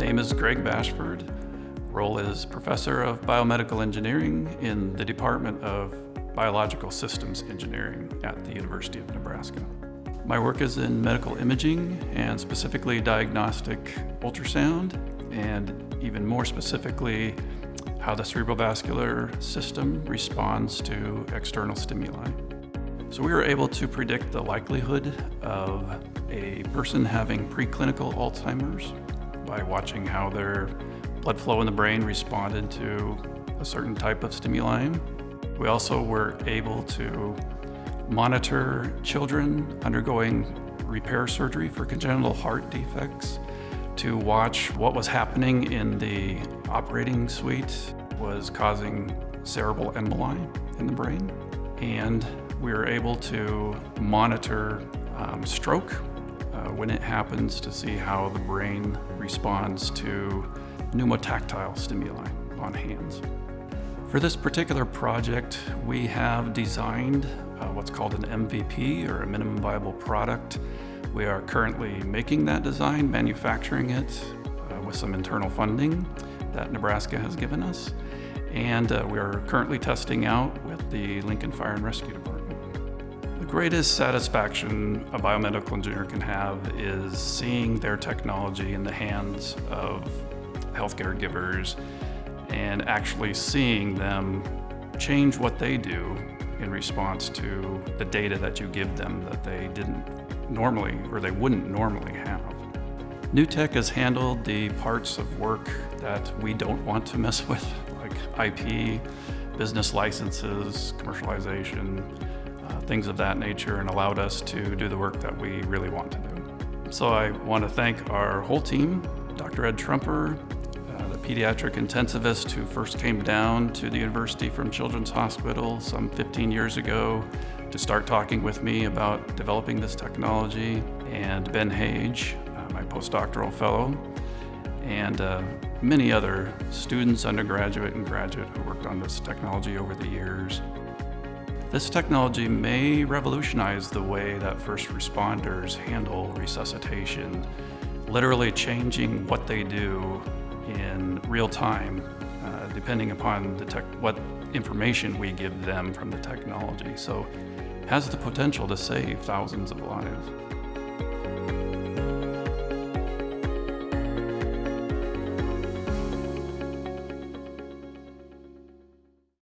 is Greg Bashford. Role is Professor of Biomedical Engineering in the Department of Biological Systems Engineering at the University of Nebraska. My work is in medical imaging and specifically diagnostic ultrasound and even more specifically how the cerebrovascular system responds to external stimuli. So we were able to predict the likelihood of a person having preclinical Alzheimer's by watching how their blood flow in the brain responded to a certain type of stimuli. We also were able to monitor children undergoing repair surgery for congenital heart defects to watch what was happening in the operating suite was causing cerebral emboli in the brain. And we were able to monitor um, stroke uh, when it happens to see how the brain responds to pneumotactile stimuli on hands. For this particular project, we have designed uh, what's called an MVP, or a minimum viable product. We are currently making that design, manufacturing it uh, with some internal funding that Nebraska has given us. And uh, we are currently testing out with the Lincoln Fire and Rescue Department. The greatest satisfaction a biomedical engineer can have is seeing their technology in the hands of healthcare givers and actually seeing them change what they do in response to the data that you give them that they didn't normally or they wouldn't normally have. NUtech has handled the parts of work that we don't want to mess with, like IP, business licenses, commercialization, things of that nature, and allowed us to do the work that we really want to do. So I want to thank our whole team, Dr. Ed Truemper, the pediatric intensivist who first came down to the university from Children's Hospital some 15 years ago to start talking with me about developing this technology, and Ben Hage, uh, my postdoctoral fellow, and uh, many other students, undergraduate and graduate who worked on this technology over the years. This technology may revolutionize the way that first responders handle resuscitation, literally changing what they do in real time, uh, depending upon what information we give them from the technology. So it has the potential to save thousands of lives.